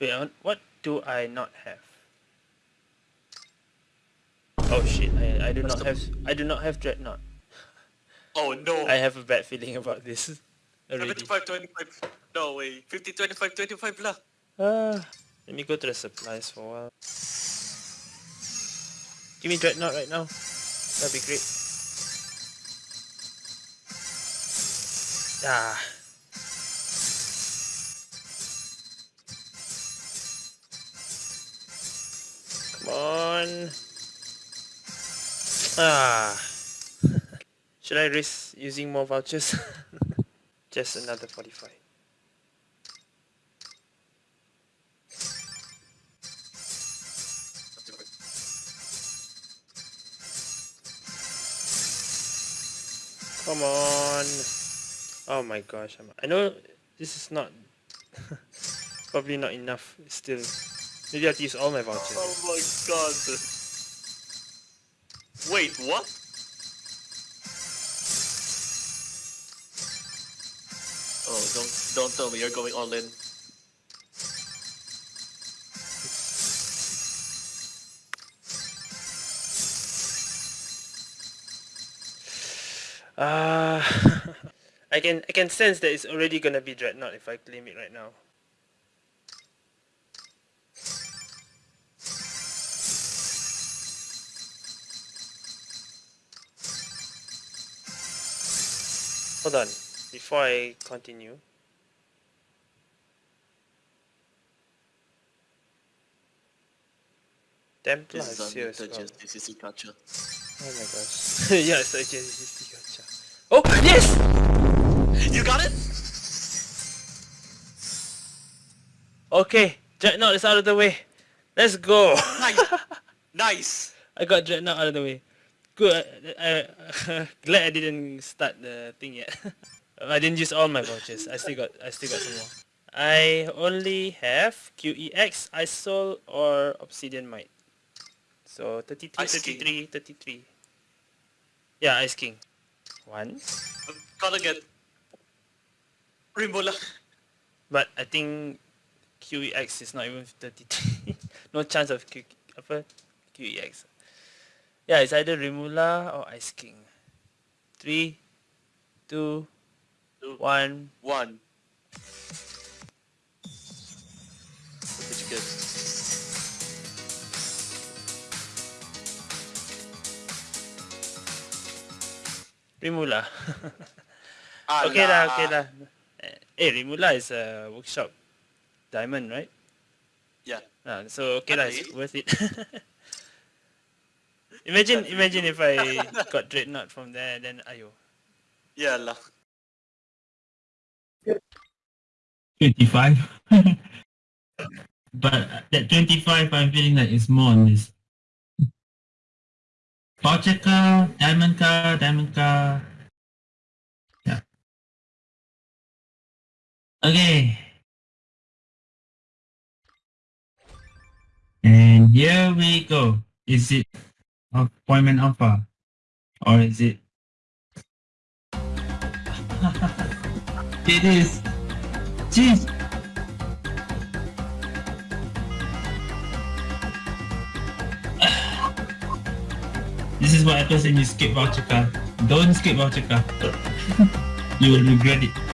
Wait, what do I not have? Oh shit, I, I do not have I do not have Dreadnought. Oh no! I have a bad feeling about this already. 75, 25. No way. 50, 25, 25 lah. Uh, let me go to the supplies for a while. Give me Dreadnought right now. That'd be great. Ah. Come on. Ah. Should I risk using more vouchers? Just another 45. Come on. Oh my gosh. I'm, I know this is not... probably not enough still. Maybe I have to use all my vouchers. Oh my god. Wait, what? Oh, don't don't tell me you're going all in. Uh, I can I can sense that it's already gonna be Dreadnought if I claim it right now. Hold on, before I continue. Templar This is here as well. gacha. Oh my gosh. yeah, it's like JCC gacha. Oh, yes! Okay, Dreadnought is out of the way. Let's go. Nice. nice. I got Dreadnought out of the way. Good. I, I, glad I didn't start the thing yet. I didn't use all my vouchers. I still got I still got some more. I only have QEX, Isol, or Obsidian Might. So 33, Ice 33, 33. Yeah, Ice King. One. I'm gonna get Rimula. But I think QEX is not even 33. no chance of Q, apa? QEX. Yeah, it's either Rimula or Ice King. Three, two, Two. one. One. You get? Rimula. okay lah, okay lah. Eh, Rimula is a workshop diamond, right? Yeah. Ah, so okay lah, it's worth it. imagine, imagine if I got Dreadnought from there, then ayo. Yeah lah. 25. but that 25, I'm feeling like it's more on this. Voucher car, diamond car, diamond car. Yeah. Okay. And here we go. Is it appointment offer? Or is it? it is. Jeez. This is what happens when you skip voucher card. Don't skip voucher card. you will regret it.